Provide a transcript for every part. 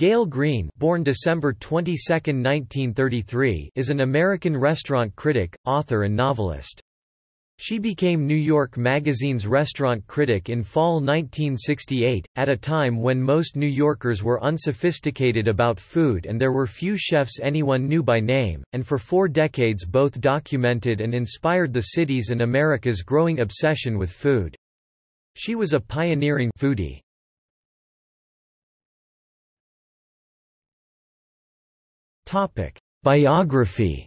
Gael Greene born December 22, 1933, is an American restaurant critic, author and novelist. She became New York Magazine's restaurant critic in fall 1968, at a time when most New Yorkers were unsophisticated about food and there were few chefs anyone knew by name, and for four decades both documented and inspired the city's and America's growing obsession with food. She was a pioneering foodie. Biography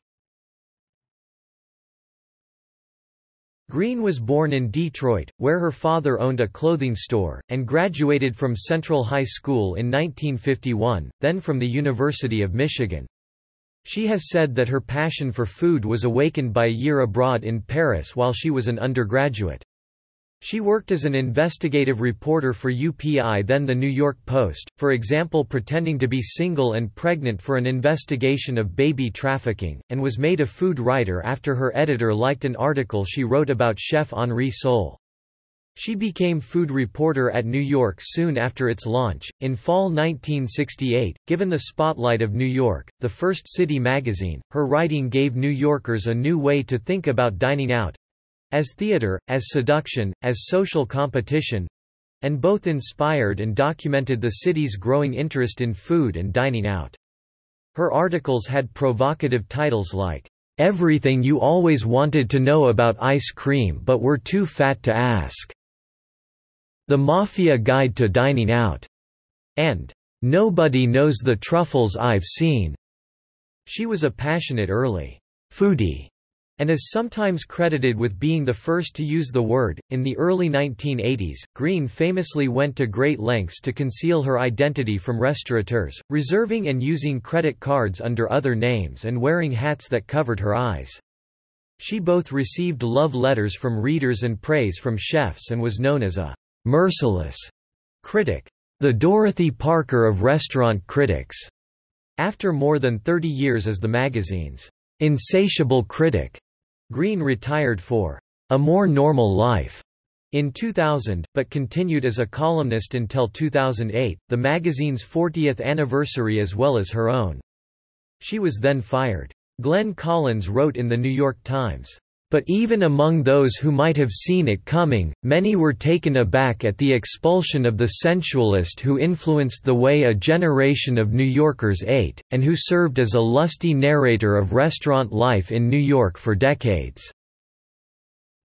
Greene was born in Detroit, where her father owned a clothing store, and graduated from Central High School in 1951, then from the University of Michigan. She has said that her passion for food was awakened by a year abroad in Paris while she was an undergraduate. She worked as an investigative reporter for UPI then the New York Post, for example pretending to be single and pregnant for an investigation of baby trafficking, and was made a food writer after her editor liked an article she wrote about chef Henri Soul. She became food reporter at New York soon after its launch. In fall 1968, given the spotlight of New York, the first city magazine, her writing gave New Yorkers a new way to think about dining out, as theater, as seduction, as social competition and both inspired and documented the city's growing interest in food and dining out. Her articles had provocative titles like, Everything You Always Wanted to Know About Ice Cream But Were Too Fat to Ask, The Mafia Guide to Dining Out, and Nobody Knows the Truffles I've Seen. She was a passionate early foodie and is sometimes credited with being the first to use the word. In the early 1980s, Greene famously went to great lengths to conceal her identity from restaurateurs, reserving and using credit cards under other names and wearing hats that covered her eyes. She both received love letters from readers and praise from chefs and was known as a merciless critic, the Dorothy Parker of restaurant critics. After more than 30 years as the magazine's insatiable critic, Greene retired for a more normal life in 2000, but continued as a columnist until 2008, the magazine's 40th anniversary as well as her own. She was then fired. Glenn Collins wrote in The New York Times, but even among those who might have seen it coming, many were taken aback at the expulsion of the sensualist who influenced the way a generation of New Yorkers ate, and who served as a lusty narrator of restaurant life in New York for decades.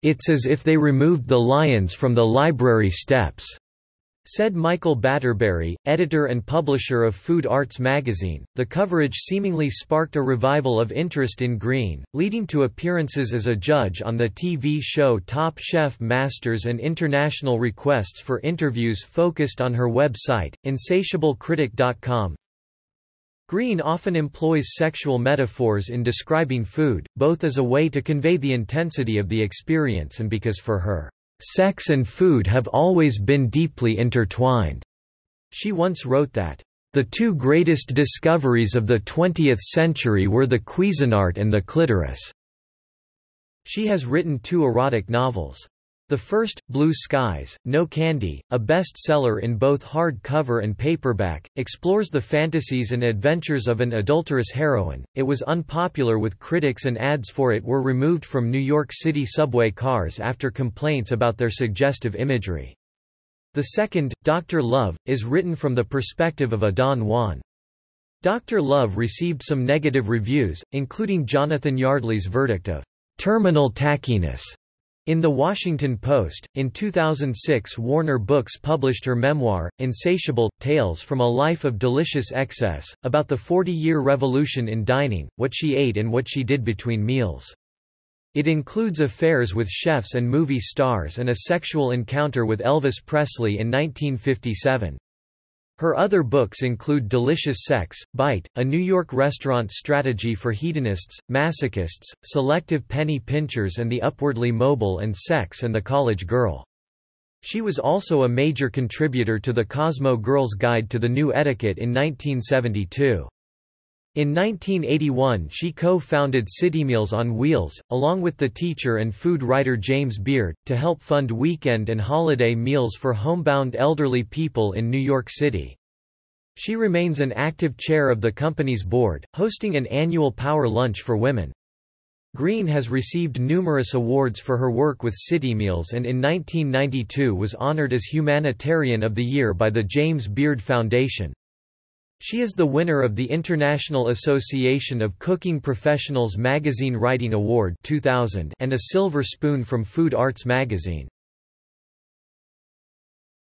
It's as if they removed the lions from the library steps. Said Michael Batterberry, editor and publisher of Food Arts magazine, the coverage seemingly sparked a revival of interest in Greene, leading to appearances as a judge on the TV show Top Chef Masters and international requests for interviews focused on her website, insatiablecritic.com. Greene often employs sexual metaphors in describing food, both as a way to convey the intensity of the experience and because for her Sex and food have always been deeply intertwined. She once wrote that, the two greatest discoveries of the 20th century were the Cuisinart and the clitoris. She has written two erotic novels. The first, Blue Skies, No Candy, a bestseller in both hardcover and paperback, explores the fantasies and adventures of an adulterous heroine. It was unpopular with critics and ads for it were removed from New York City subway cars after complaints about their suggestive imagery. The second, Dr. Love, is written from the perspective of a Don Juan. Dr. Love received some negative reviews, including Jonathan Yardley's verdict of terminal tackiness in The Washington Post, in 2006 Warner Books published her memoir, Insatiable, Tales from a Life of Delicious Excess, about the 40-year revolution in dining, what she ate and what she did between meals. It includes affairs with chefs and movie stars and a sexual encounter with Elvis Presley in 1957. Her other books include Delicious Sex, Bite, A New York Restaurant Strategy for Hedonists, Masochists, Selective Penny Pinchers and the Upwardly Mobile and Sex and the College Girl. She was also a major contributor to the Cosmo Girl's Guide to the New Etiquette in 1972. In 1981 she co-founded Citymeals on Wheels, along with the teacher and food writer James Beard, to help fund weekend and holiday meals for homebound elderly people in New York City. She remains an active chair of the company's board, hosting an annual Power Lunch for Women. Greene has received numerous awards for her work with CityMeals and in 1992 was honored as Humanitarian of the Year by the James Beard Foundation. She is the winner of the International Association of Cooking Professionals Magazine Writing Award 2000 and a Silver Spoon from Food Arts magazine.